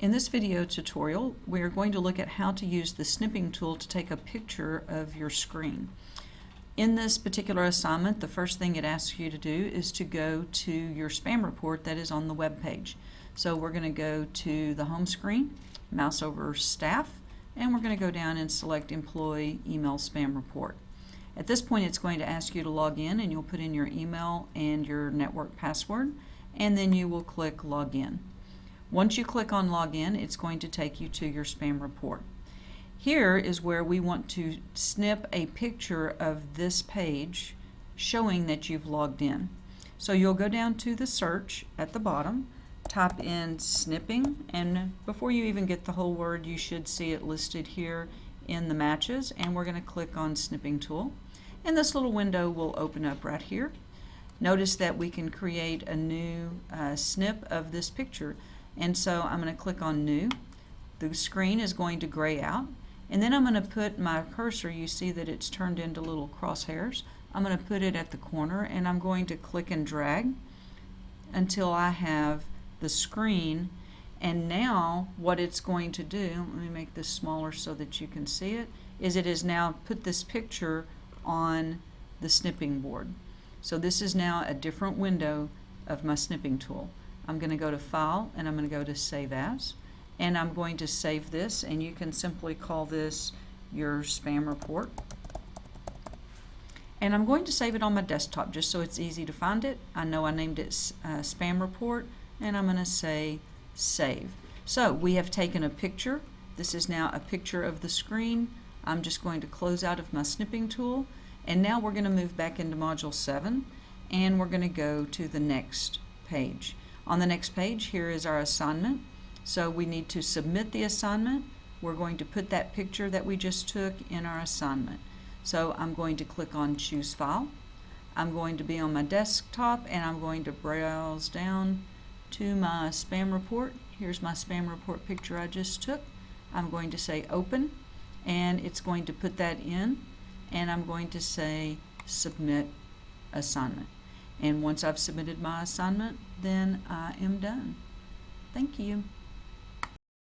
In this video tutorial, we are going to look at how to use the snipping tool to take a picture of your screen. In this particular assignment, the first thing it asks you to do is to go to your spam report that is on the web page. So we're going to go to the home screen, mouse over staff, and we're going to go down and select employee email spam report. At this point it's going to ask you to log in and you'll put in your email and your network password and then you will click login. Once you click on login it's going to take you to your spam report. Here is where we want to snip a picture of this page showing that you've logged in. So you'll go down to the search at the bottom, type in snipping, and before you even get the whole word you should see it listed here in the matches and we're going to click on snipping tool and this little window will open up right here. Notice that we can create a new uh, snip of this picture and so I'm going to click on new. The screen is going to gray out and then I'm going to put my cursor, you see that it's turned into little crosshairs. I'm going to put it at the corner and I'm going to click and drag until I have the screen and now what it's going to do, let me make this smaller so that you can see it, is it has now put this picture on the snipping board. So this is now a different window of my snipping tool. I'm going to go to File and I'm going to go to Save As and I'm going to save this and you can simply call this your spam report. And I'm going to save it on my desktop just so it's easy to find it. I know I named it uh, spam report and I'm going to say save. So we have taken a picture. This is now a picture of the screen. I'm just going to close out of my snipping tool and now we're going to move back into module 7 and we're going to go to the next page. On the next page here is our assignment. So we need to submit the assignment. We're going to put that picture that we just took in our assignment. So I'm going to click on choose file. I'm going to be on my desktop and I'm going to browse down to my spam report. Here's my spam report picture I just took. I'm going to say open and it's going to put that in and I'm going to say submit assignment. And once I've submitted my assignment, then I am done. Thank you.